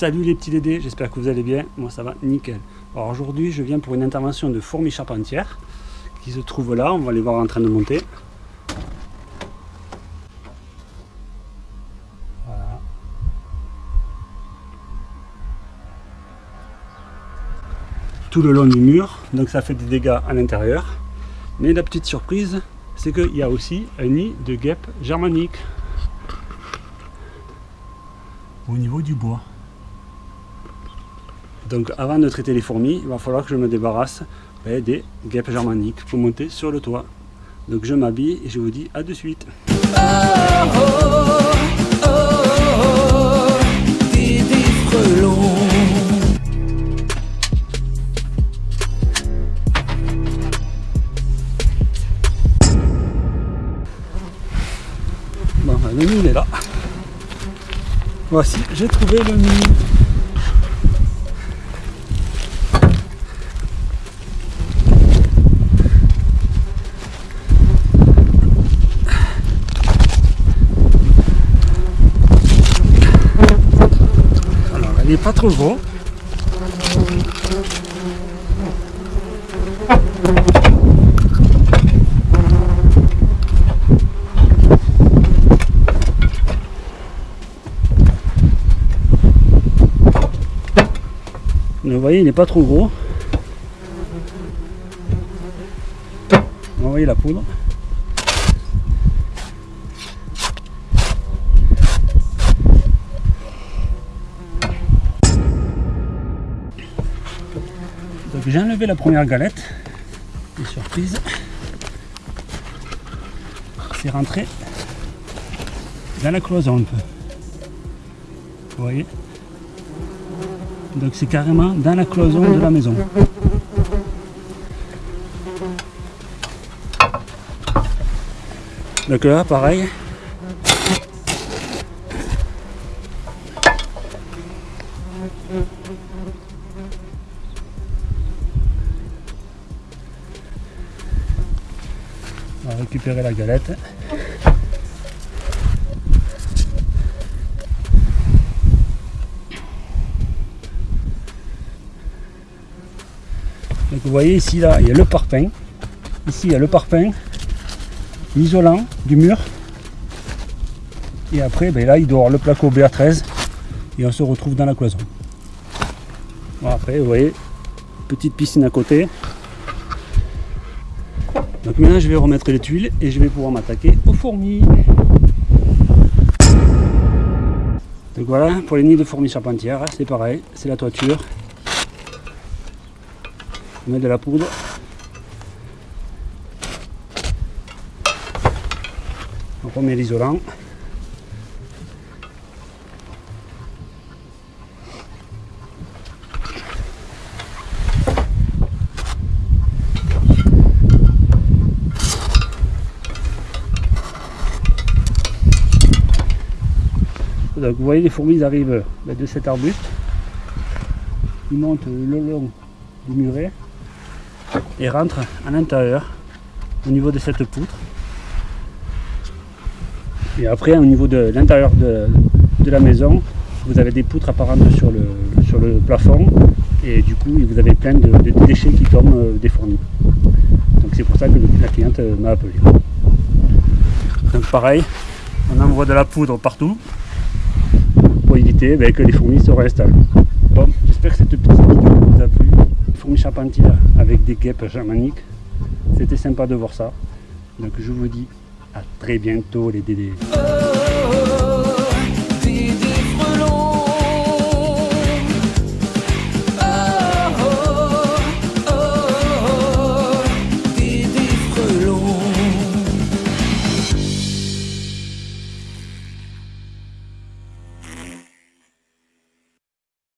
Salut les petits dédés, j'espère que vous allez bien, moi ça va nickel. Alors aujourd'hui je viens pour une intervention de fourmis charpentières qui se trouve là, on va les voir en train de monter. Voilà. Tout le long du mur, donc ça fait des dégâts à l'intérieur. Mais la petite surprise, c'est qu'il y a aussi un nid de guêpes germaniques au niveau du bois. Donc avant de traiter les fourmis, il va falloir que je me débarrasse ben, des guêpes germaniques pour monter sur le toit. Donc je m'habille et je vous dis à de suite. Bon, ben, le il est là. Voici, j'ai trouvé le nid. pas trop gros. vous voyez, il n'est pas trop gros. Vous voyez la poudre. J'ai enlevé la première galette. Et surprise, c'est rentré dans la cloison un peu. Vous voyez? Donc c'est carrément dans la cloison de la maison. Donc là, pareil, On va récupérer la galette. Donc vous voyez ici là, il y a le parpaing. Ici il y a le parpaing, l'isolant du mur. Et après ben là il doit avoir le placo BA13 et on se retrouve dans la cloison. Après vous voyez, petite piscine à côté. Donc maintenant je vais remettre les tuiles et je vais pouvoir m'attaquer aux fourmis. Donc voilà, pour les nids de fourmis charpentières, c'est pareil, c'est la toiture. On met de la poudre. On remet l'isolant. Donc vous voyez les fourmis arrivent ben, de cet arbuste. Ils montent le long du muret et rentrent à l'intérieur au niveau de cette poutre. Et après au niveau de l'intérieur de, la maison, vous avez des poutres apparentes sur le, sur le plafond et du coup vous avez plein de, déchets qui tombent euh, des fourmis. Donc c'est pour ça que la cliente euh, m'a appelé. Donc pareil, on envoie de la poudre partout éviter ben, que les fourmis se réinstallent. Bon, j'espère que cette petite vidéo vous a plu. Fourmis charpentières avec des guêpes germaniques. C'était sympa de voir ça. Donc je vous dis à très bientôt les dédés.